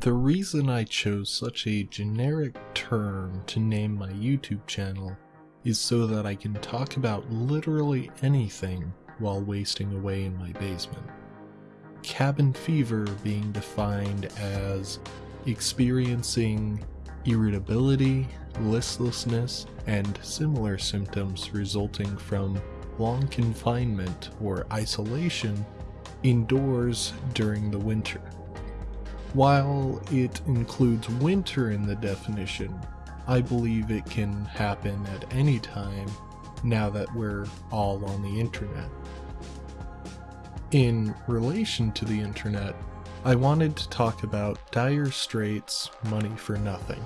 The reason I chose such a generic term to name my YouTube channel is so that I can talk about literally anything while wasting away in my basement. Cabin fever being defined as experiencing irritability, listlessness, and similar symptoms resulting from long confinement or isolation indoors during the winter. While it includes winter in the definition, I believe it can happen at any time now that we're all on the internet. In relation to the internet, I wanted to talk about Dire Straits' Money for Nothing.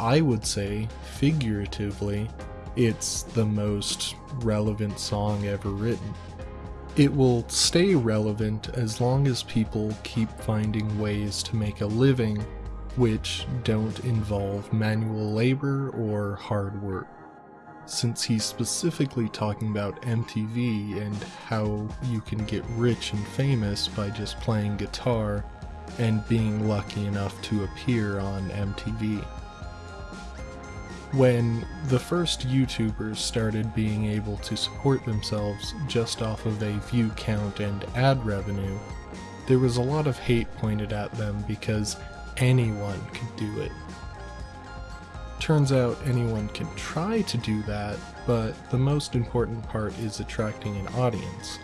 I would say, figuratively, it's the most relevant song ever written. It will stay relevant as long as people keep finding ways to make a living which don't involve manual labor or hard work. Since he's specifically talking about MTV and how you can get rich and famous by just playing guitar and being lucky enough to appear on MTV. When the first YouTubers started being able to support themselves just off of a view count and ad revenue, there was a lot of hate pointed at them because anyone could do it. Turns out anyone can try to do that, but the most important part is attracting an audience.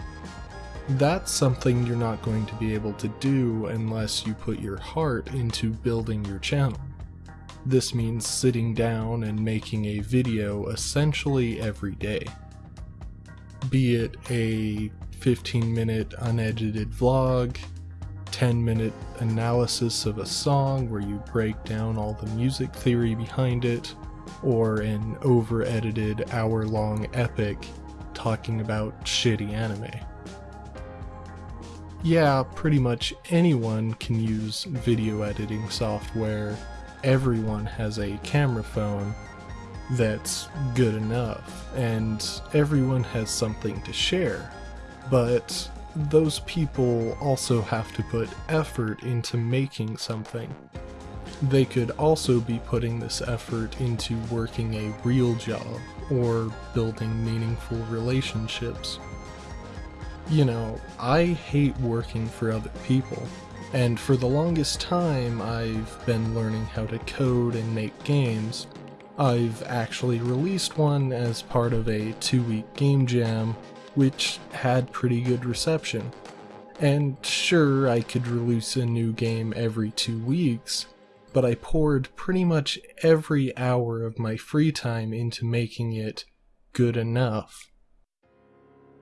That's something you're not going to be able to do unless you put your heart into building your channel. This means sitting down and making a video essentially every day. Be it a 15 minute unedited vlog, 10 minute analysis of a song where you break down all the music theory behind it, or an over edited hour long epic talking about shitty anime. Yeah, pretty much anyone can use video editing software everyone has a camera phone that's good enough, and everyone has something to share. But those people also have to put effort into making something. They could also be putting this effort into working a real job or building meaningful relationships. You know, I hate working for other people. And for the longest time, I've been learning how to code and make games. I've actually released one as part of a two week game jam, which had pretty good reception. And sure, I could release a new game every two weeks, but I poured pretty much every hour of my free time into making it good enough.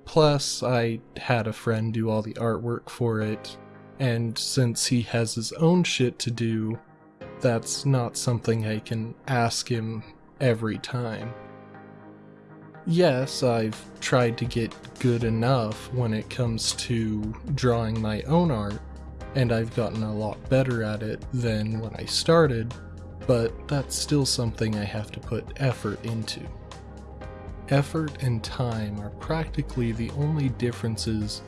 Plus, I had a friend do all the artwork for it, and since he has his own shit to do, that's not something I can ask him every time. Yes, I've tried to get good enough when it comes to drawing my own art, and I've gotten a lot better at it than when I started, but that's still something I have to put effort into. Effort and time are practically the only differences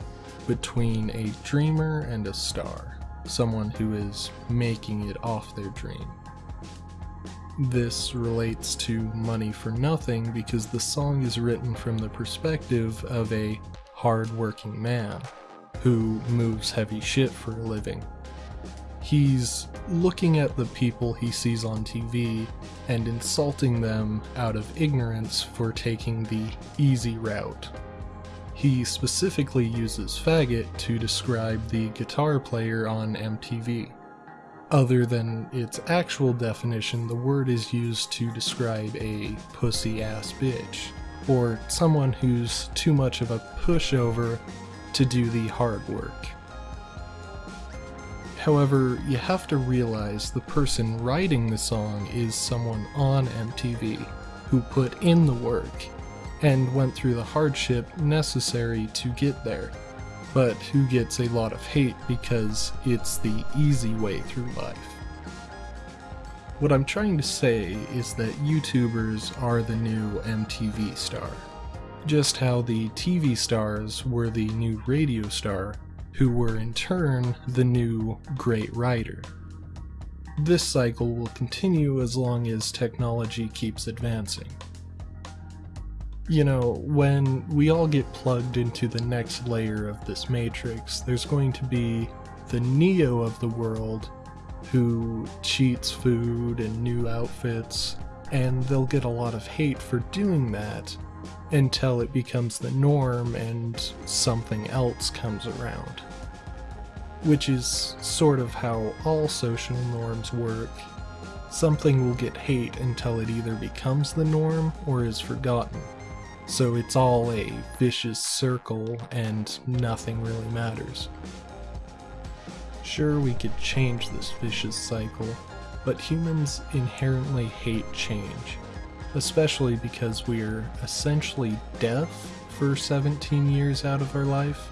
between a dreamer and a star, someone who is making it off their dream. This relates to Money for Nothing because the song is written from the perspective of a hard-working man who moves heavy shit for a living. He's looking at the people he sees on TV and insulting them out of ignorance for taking the easy route he specifically uses faggot to describe the guitar player on MTV. Other than its actual definition, the word is used to describe a pussy ass bitch, or someone who's too much of a pushover to do the hard work. However, you have to realize the person writing the song is someone on MTV who put in the work and went through the hardship necessary to get there, but who gets a lot of hate because it's the easy way through life. What I'm trying to say is that YouTubers are the new MTV star. Just how the TV stars were the new radio star, who were in turn the new great writer. this cycle will continue as long as technology keeps advancing. You know, when we all get plugged into the next layer of this matrix, there's going to be the Neo of the world who cheats food and new outfits, and they'll get a lot of hate for doing that until it becomes the norm and something else comes around. Which is sort of how all social norms work. Something will get hate until it either becomes the norm or is forgotten. So it's all a vicious circle and nothing really matters. Sure, we could change this vicious cycle, but humans inherently hate change, especially because we're essentially deaf for 17 years out of our life.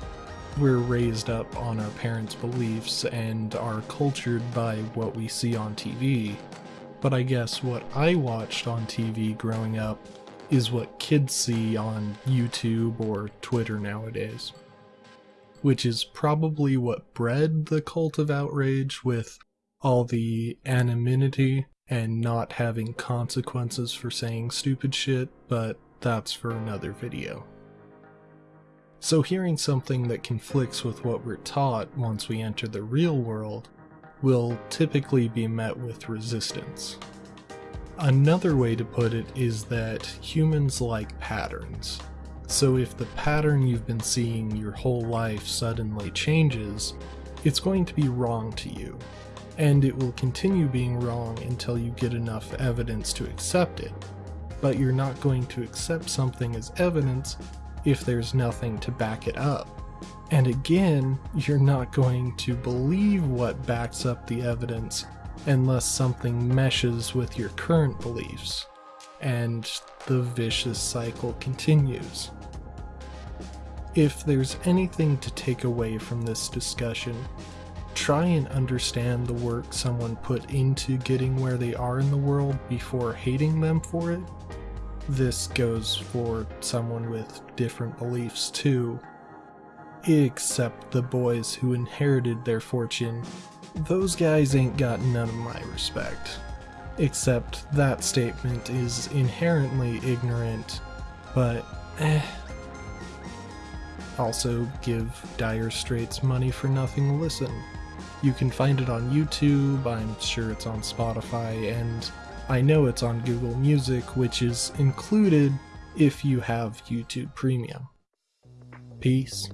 We're raised up on our parents' beliefs and are cultured by what we see on TV. But I guess what I watched on TV growing up is what kids see on YouTube or Twitter nowadays which is probably what bred the cult of outrage with all the anonymity and not having consequences for saying stupid shit, but that's for another video. So hearing something that conflicts with what we're taught once we enter the real world will typically be met with resistance. Another way to put it is that humans like patterns. So if the pattern you've been seeing your whole life suddenly changes, it's going to be wrong to you. And it will continue being wrong until you get enough evidence to accept it. But you're not going to accept something as evidence if there's nothing to back it up. And again, you're not going to believe what backs up the evidence unless something meshes with your current beliefs. And the vicious cycle continues. If there's anything to take away from this discussion, try and understand the work someone put into getting where they are in the world before hating them for it. This goes for someone with different beliefs too. Except the boys who inherited their fortune. Those guys ain't got none of my respect. Except that statement is inherently ignorant, but eh. Also, give Dire Straits money for nothing listen. You can find it on YouTube, I'm sure it's on Spotify, and I know it's on Google Music, which is included if you have YouTube Premium. Peace.